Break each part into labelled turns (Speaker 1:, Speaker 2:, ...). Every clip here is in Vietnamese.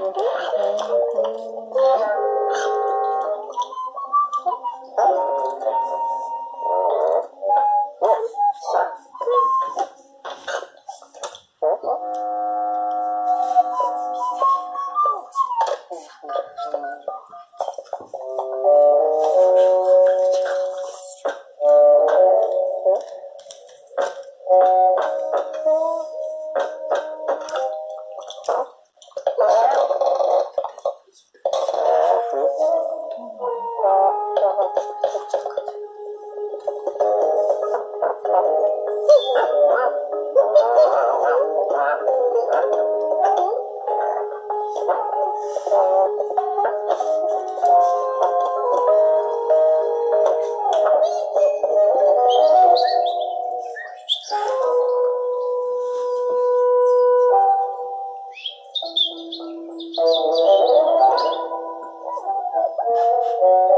Speaker 1: Okay. Thank you.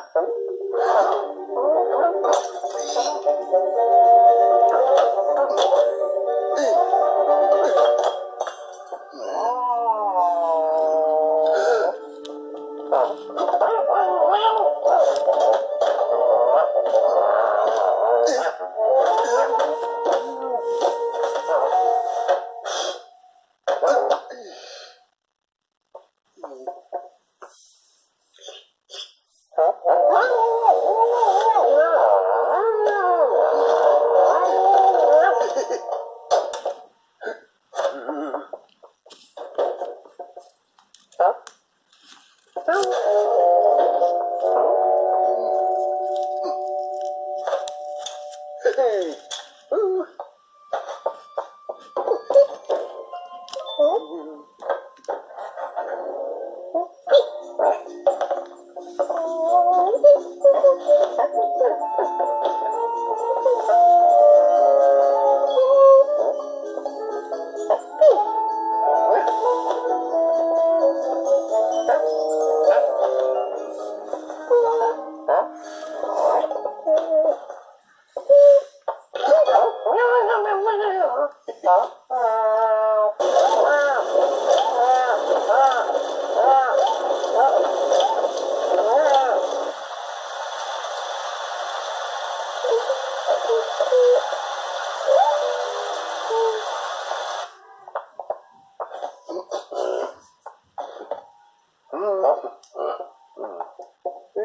Speaker 1: Oh, Oh.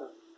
Speaker 1: Gracias.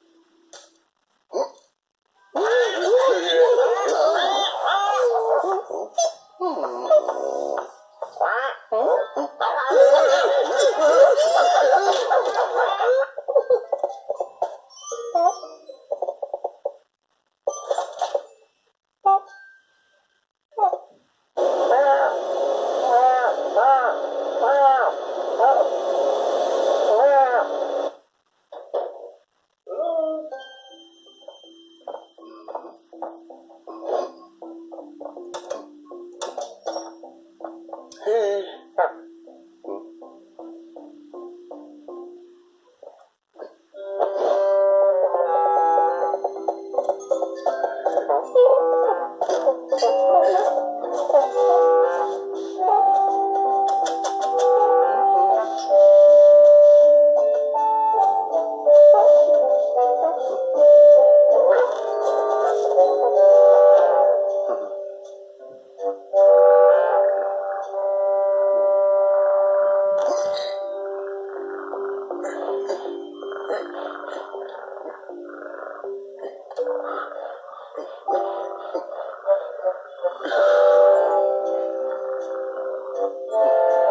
Speaker 1: Thank you.